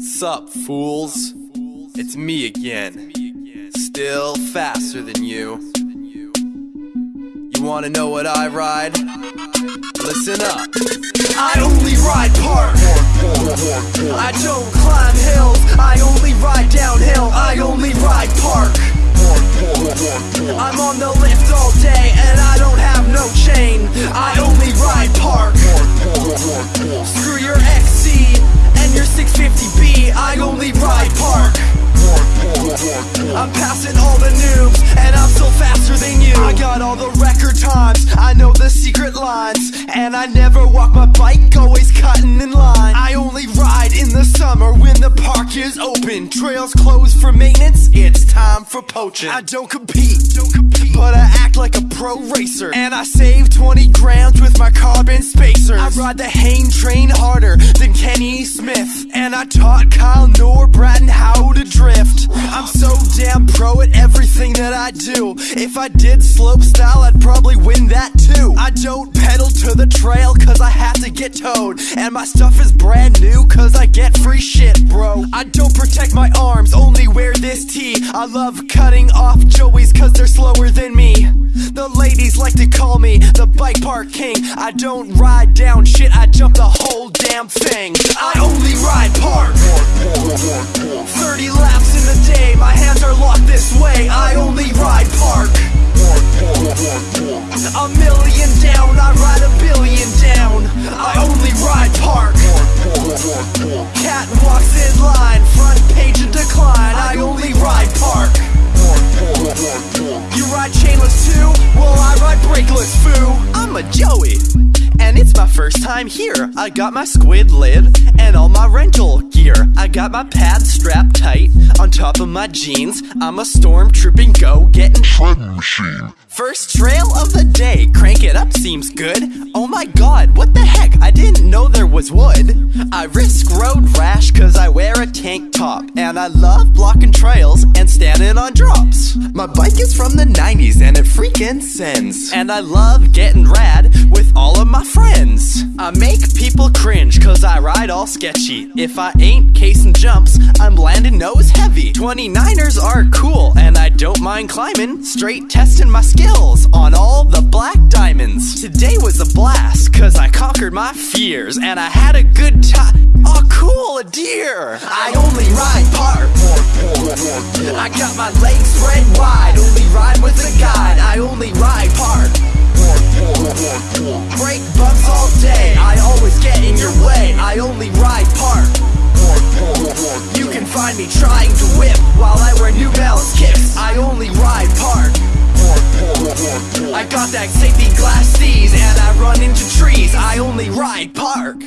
Sup, fools? It's me again. Still faster than you. You wanna know what I ride? Listen up. I only ride park. I don't climb hills. I only ride downhill. I only ride park. I'm passing all the noobs and I'm still faster than you. I got all the record times. I know the secret lines and I never walk my bike, always cutting in line. I only ride in the summer when the park is open. Trails closed for maintenance. It's time for poaching. I don't compete, don't compete, but I act like a pro racer. And I save 20 grams with my carbon spacers. I ride the Hain train harder than Kenny Smith. And I taught Kyle Norbraten how to drift. I'm so damn pro at everything that I do. If I did slope style, I'd probably win that too. I don't to the trail cause I have to get towed. And my stuff is brand new cause I get free shit, bro. I don't protect my arms, only wear this tee. I love cutting off Joeys cause they're slower than me. The ladies like to call me the bike park king. I don't ride down shit, I jump the whole damn thing. I only ride park. 30 laps in the day, my hands are locked this way. I only ride park. Cat walks in line, front page in decline. I only ride park. You ride chainless too? Well, I ride brakeless, foo. I'm a Joey, and it's my first time here. I got my squid lid and all my rental gear. I got my pads strapped tight on top of my jeans. I'm a storm tripping go getting Shredding machine. First trail of the day, crank it up seems good. Oh my god, what the was wood. I risk road rash cause I wear a tank top. And I love blocking trails and standing on drops. My bike is from the 90s and it freaking sends. And I love getting rad with all of my friends. I make people cringe cause I ride all sketchy. If I ain't casing jumps, I'm landing nose heavy. 29ers are cool and I don't mind climbing. Straight testing my skills on all the black diamonds. Today was a blast cause I conquered my fears and I had a good time. Oh, cool, a deer. I only ride park. I got my legs spread wide. Only ride with a guide. I only ride find me trying to whip while I wear New Balance kicks. I only ride park. I got that safety glass C's and I run into trees. I only ride park.